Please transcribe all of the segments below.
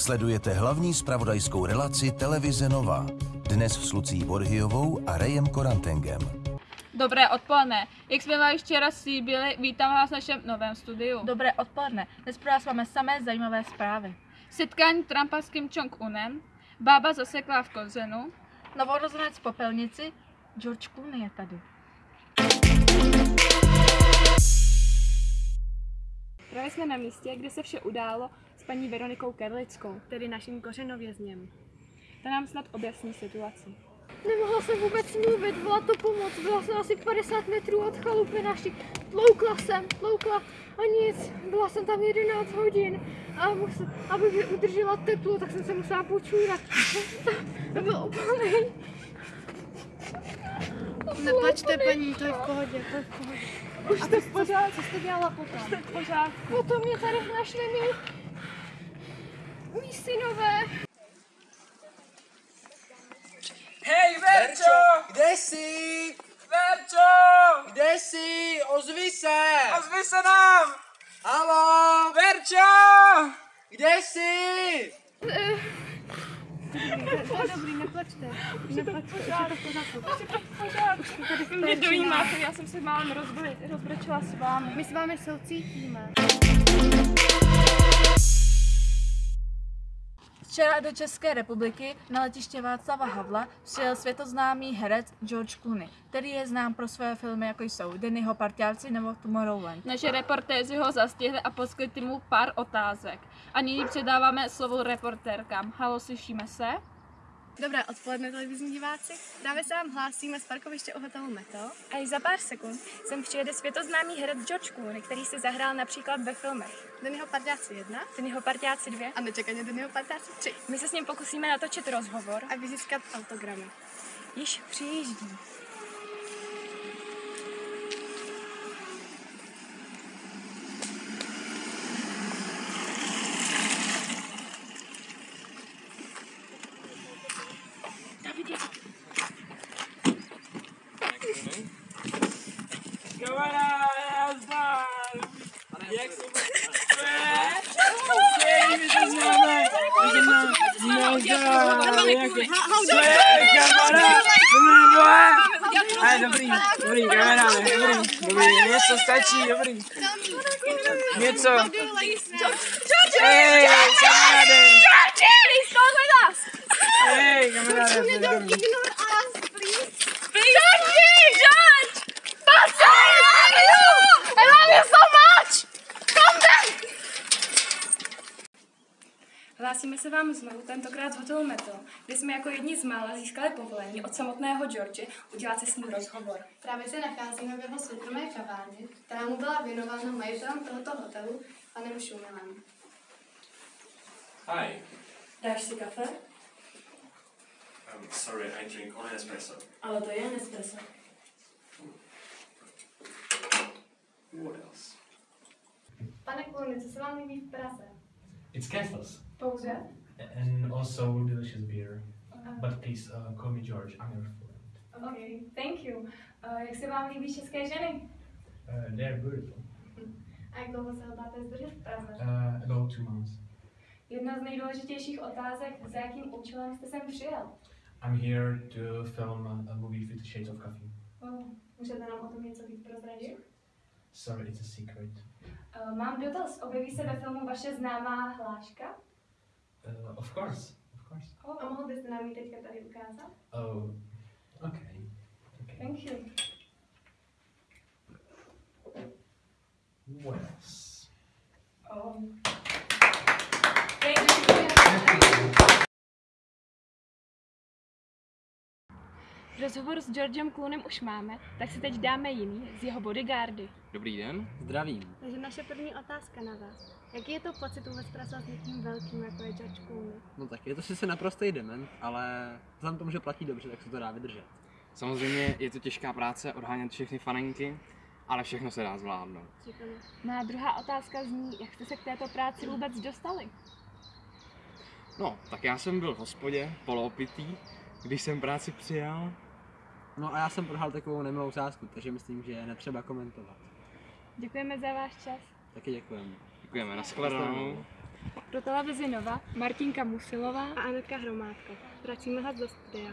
Sledujete hlavní spravodajskou relaci Televize Nova. Dnes s Lucí Borhyovou a Rejem Korantengem. Dobré odpoledne. Jak jsme vám včera slíbili, vítám vás v našem novém studiu. Dobré odpoledne. Dnes pro vás máme samé zajímavé zprávy. Setkání Trumpa s Kim Jong-unem, bába zasekla v kozenu, Novorozenec v popelnici, George Clooney je tady. Právě jsme na místě, kde se vše událo paní Veronikou Kerlickou. tedy naším kořenovězněm. Ta nám snad objasní situaci. Nemohla jsem vůbec mluvit, byla to pomoc. Byla jsem asi 50 metrů od chalupy naší. Tloukla jsem, tloukla a nic. Byla jsem tam 11 hodin. A musel, aby mi udržela teplo, tak jsem se musela počůrat. To bylo úplně... Neplačte, paní, to je v pohodě, to je v pohodě. Už jste v pořádku. Co jste dělala potom? Jste v pořádku. Potom mě tady našli mý, mý synové. Hej, Verčo! Kde jsi? Verčo! Kde jsi? Ozvi se! Ozvi se nám! Halo! Verčo! Kde jsi? Dobrý, neplačte. Neplačte, mě dojímáte, já jsem se málem rozbr- rozbrečela s vámi. My s vámi soucítíme. Včera do České republiky na letiště Václava Havla přijel světoznámý herec George Clooney, který je znám pro své filmy, jako jsou Dennyho parťáci nebo Tomorrowland. naše reportéři ho zastihli a poskytli mu pár otázek. A nyní předáváme slovo reportérkám. Halo, slyšíme se? Dobré odpoledne, televizní diváci. Právě se vám hlásíme z parkoviště u hotelu Meto. A již za pár sekund sem přijede světoznámý herec George Clooney, který si zahrál například ve filmech Dennyho parťáci 1, Dennyho parťáci 2 a nečekaně Dennyho parťáci 3. My se s ním pokusíme natočit rozhovor a vyzískat autogramy. Již přijíždí. Kamaráde, nazdar! Jak se Hej, my se známe! My se známe! Nazdar! Jak je? Co je, kamarád? Ale dobrý, dobrý, kamaráde, dobrý, dobrý, něco stačí, dobrý. Něco. Hej, kamaráde! Hej, kamaráde, to je dobrý. Hlásíme se vám znovu, tentokrát z hotelu Meto, kde jsme jako jedni z mála získali povolení od samotného George udělat si s ním rozhovor. Právě se nacházíme v jeho soukromé kavárně, která mu byla věnována majitelem tohoto hotelu, panem Šumilem. Hi. Dáš si kafe? Um, sorry, I drink only espresso. Ale to je Nespresso. What else? Pane Klony, co se vám líbí v Praze? It's castles Pouze? and also delicious beer. But please uh, call me George. I'm your friend. OK, thank you. Uh, jak se vám líbí české ženy? Uh, they're beautiful. A jak dlouho se hodláte zdržet v Praze? Uh, about two months. Jedna z nejdůležitějších otázek, za jakým účelem jste sem přijel? I'm here to film a, a movie Fifty Shades of Coffee. Oh, můžete nám o tom něco víc prozradit? Sorry, it's a secret. Uh, mám dotaz, objeví se ve filmu vaše známá hláška? Uh, of course, of course. Oh. A mohl byste nám ji teďka tady ukázat? Oh, okay. okay. Thank you. What else? Oh. Rozhovor s Georgem Cloonem už máme, tak si teď dáme jiný z jeho bodyguardy. Dobrý den. Zdravím. Takže naše první otázka na vás. Jaký je to pocit vůbec pracovat s někým velkým, jako je George Clooney? No tak je to sice naprostý dement, ale vzhledem k tomu, že platí dobře, tak se to dá vydržet. Samozřejmě je to těžká práce odhánět všechny faninky, ale všechno se dá zvládnout. Má druhá otázka zní, jak jste se k této práci vůbec dostali? No, tak já jsem byl v hospodě, poloopitý, když jsem práci přijal. No a já jsem prohrál takovou nemilou sázku, takže myslím, že je netřeba komentovat. Děkujeme za váš čas. Taky děkujeme. Děkujeme, nashledanou. Pro televizi Nova Martinka Musilová a Anetka Hromádko. Vracíme vás do studia.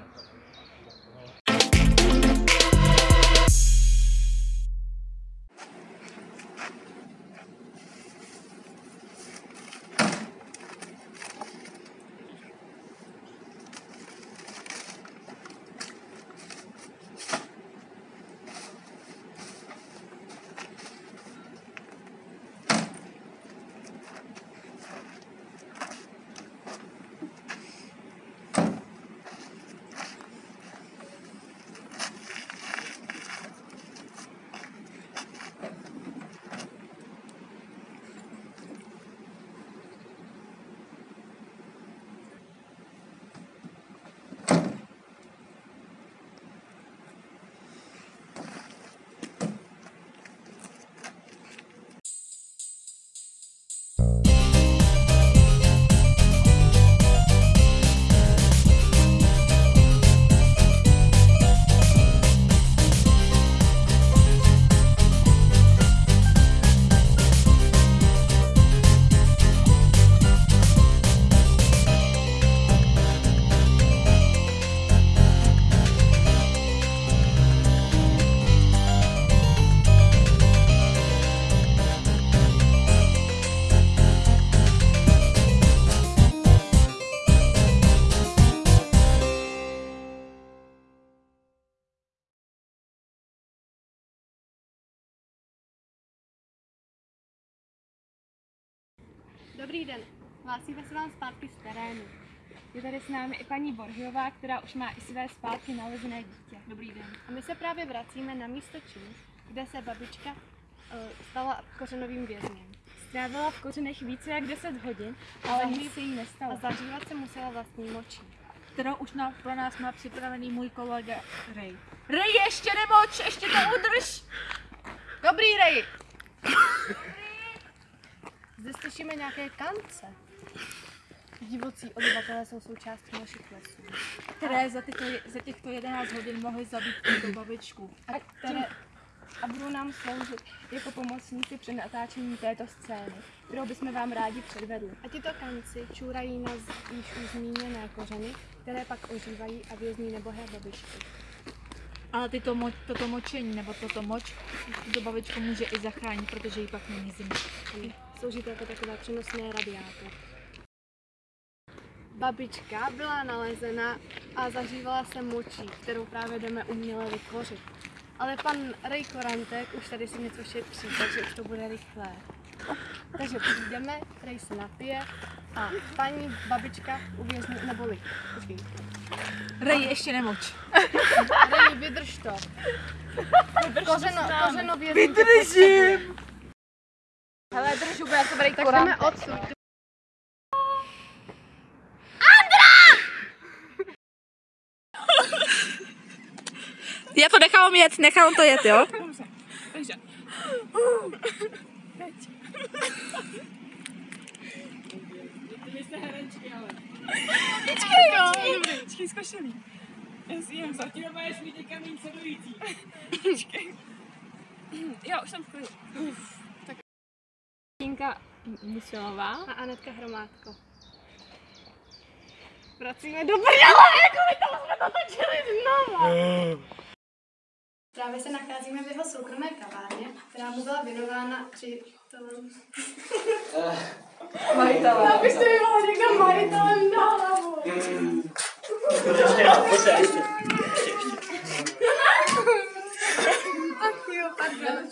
Dobrý den, hlásíme se vám zpátky z terénu. Je tady s námi i paní Borhiová, která už má i své zpátky nalezené dítě. Dobrý den. A my se právě vracíme na místo činu, kde se babička uh, stala kořenovým vězněm. Strávila v kořenech více jak 10 hodin, ale nic se jí nestalo. A zahřívat se musela vlastní močí. Kterou už na, pro nás má připravený můj kolega Ray. Ray, ještě nemoč, ještě to udrž! Dobrý, Ray! Zde slyšíme nějaké kance. Divocí obyvatelé jsou součástí našich lesů. Které za, tyto, za těchto 11 hodin mohly zabít tuto babičku. a, které, a budou nám sloužit jako pomocníci při natáčení této scény, kterou bychom vám rádi předvedli. A tito kanci čůrají na již už zmíněné kořeny, které pak ožívají a vězní nebohé babičky. Ale tyto mo, toto močení nebo toto moč tuto babičku může i zachránit, protože jí pak není zima. Slouží to jako takové přenosné radiátor. Babička byla nalezena a zahřívala se močí, kterou právě jdeme uměle vytvořit. Ale pan Ray Korantek už tady si něco šetří, takže už to bude rychlé. Takže přijdeme, Ray se napije a paní babička uvězní, neboli, počkej. Ray, ještě nemoč. Ray, vydrž to. Kořeno, kořeno vězení. Vydržím! Hele, já se Ray Tak jdeme odsud. Já to nechám jet, nechám to jet, jo? Takže. Vy jste herečky, ale. Počkej, no. Dobrý, počkej, zkošený. Já si jen zatím máš mít někam méně sedující. Počkej. Jo, už jsem v klidu. Tak. Tinka Musilová. A Anetka Hromádko. Vracíme do prdele, jako my tam jsme to točili znovu. Právě se nacházíme v jeho soukromé kavárně, která mu byla věnována při tom... Majitele. Abyste mi mohli někdo majitelem na hlavu. Ach jo, pardon.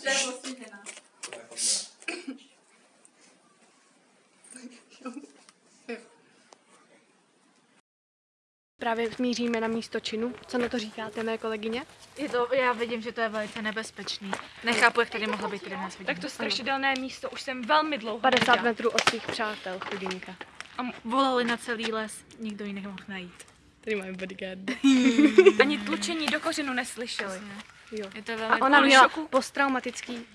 Právě míříme na místo činu. Co na to říkáte, mé kolegyně? Je to, já vidím, že to je velice nebezpečný. Nechápu, jak tady mohla být 11 hodin. Tak to strašidelné místo už jsem velmi dlouho 50 neviděla. metrů od svých přátel, chudinka. A volali na celý les, nikdo ji nemohl najít. Tady máme bodyguard. Ani tlučení do kořenu neslyšeli. Jo. Je to velmi A ona měla šoku. posttraumatický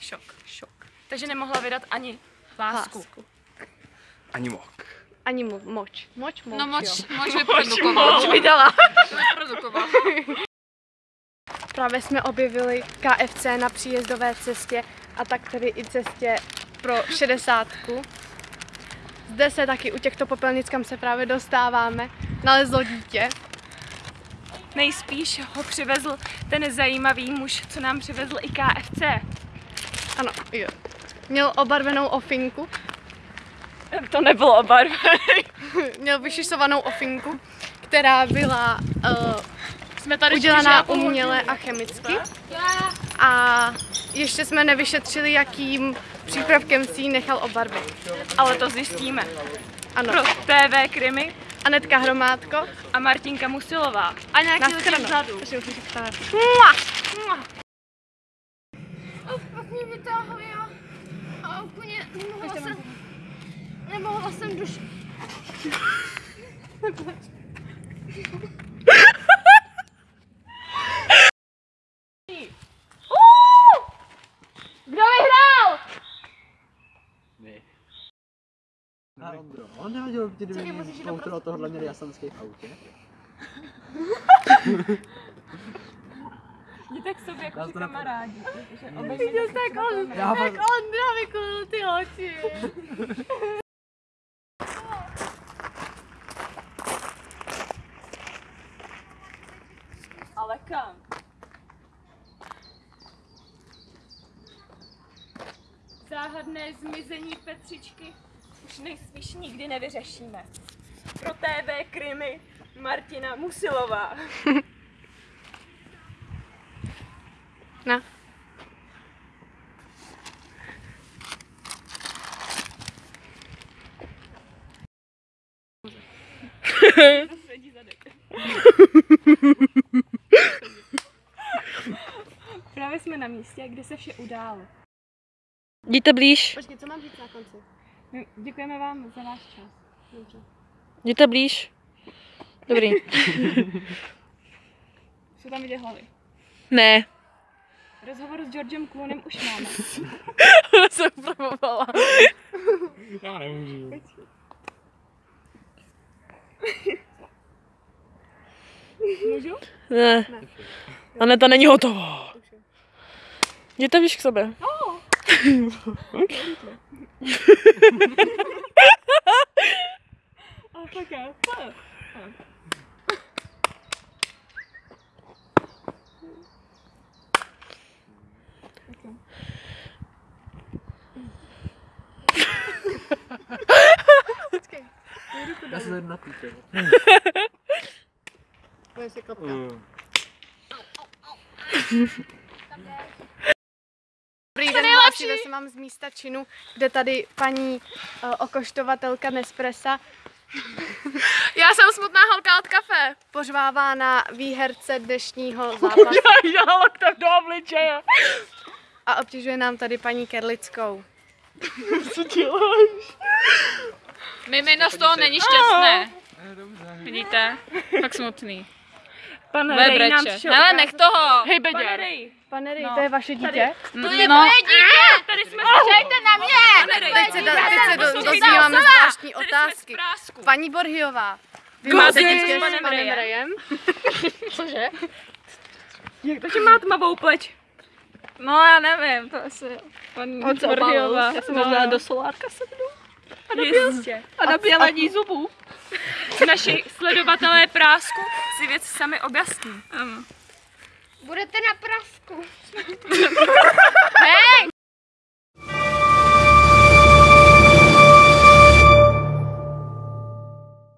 Šok. Šok. Takže nemohla vydat ani lásku. lásku. Ani mok. Ani mo- moč. Moč, moč, No moč, jo. moč vyprodukoval. Moč vydala. Vyprodukoval. Právě jsme objevili KFC na příjezdové cestě a tak tedy i cestě pro šedesátku. Zde se taky u těchto popelnic, kam se právě dostáváme, nalezlo dítě. Nejspíš ho přivezl ten zajímavý muž, co nám přivezl i KFC. Ano, jo. Měl obarvenou ofinku. To nebylo obarvený. Měl vyšišovanou ofinku, která byla uh, Jsme tady udělaná uměle a chemicky. A ještě jsme nevyšetřili, jakým přípravkem si ji nechal obarvit. Ale to zjistíme. Ano. Pro TV Krymy. Anetka Hromádko. A Martinka Musilová. A nějaký vzadu. Mua! Mua! A pak mě vytáhli a, a úplně nemohla jsem, Kdo vyhrál? Ondro, on nehodil ti dvě kontrol tohohle měli jasanský v autě. Jděte k sobě jako kamarádi. Viděl tak on, fakt- Ondra vykulil ty oči. Ale kam? Záhadné zmizení Petřičky už nejspíš nikdy nevyřešíme. Pro TV Krymy Martina Musilová. Sedí zadek. Právě jsme na místě, kde se vše událo. Jděte blíž. Počkej, co mám říct na konci? My Děkujeme vám za váš čas. Dobře. Jděte blíž. Dobrý. Jsou tam vidět hlavy. Ne. Rozhovor s Georgem Cloonem už máme. Ona se upravovala. Já nemůžu. Můžu? Ne. Aneta není hotová. Jděte blíž k sobě. Oh. Ale tak jo. Počkej. Jdu to Já se dolů. tady napíte. Bude si klapka. Dobrý den, vám z místa činu, kde tady paní uh, okoštovatelka Nespressa. Já jsem smutná holka od kafe. Pořvává na výherce dnešního zápasu. Já do obličeje. A obtěžuje nám tady paní Kerlickou. Co děláš? Mimino z toho není šťastné. Vidíte? Tak smutný. Pan Bude Rej nám přišel Hele, nech toho. Hej, Pane. Rej, Pane Rej, No. to je vaše dítě? To je no. moje dítě! tady jsme Počkejte na mě! Pane Rej, Teď se, teď se do, dozvíváme zvláštní Tady jsme z otázky. Paní Borhiová, vy máte dítě s panem Rejem? Rejem? Cože? Jak to, že má tmavou pleť? No já nevím, to asi paní Borhiová. Já jsem No, možná no. do solárka sednu. A na Jistě. A na bělení zubů. Naši sledovatelé prásku si věci sami objasní. Ano. Budete na prasku. Hej!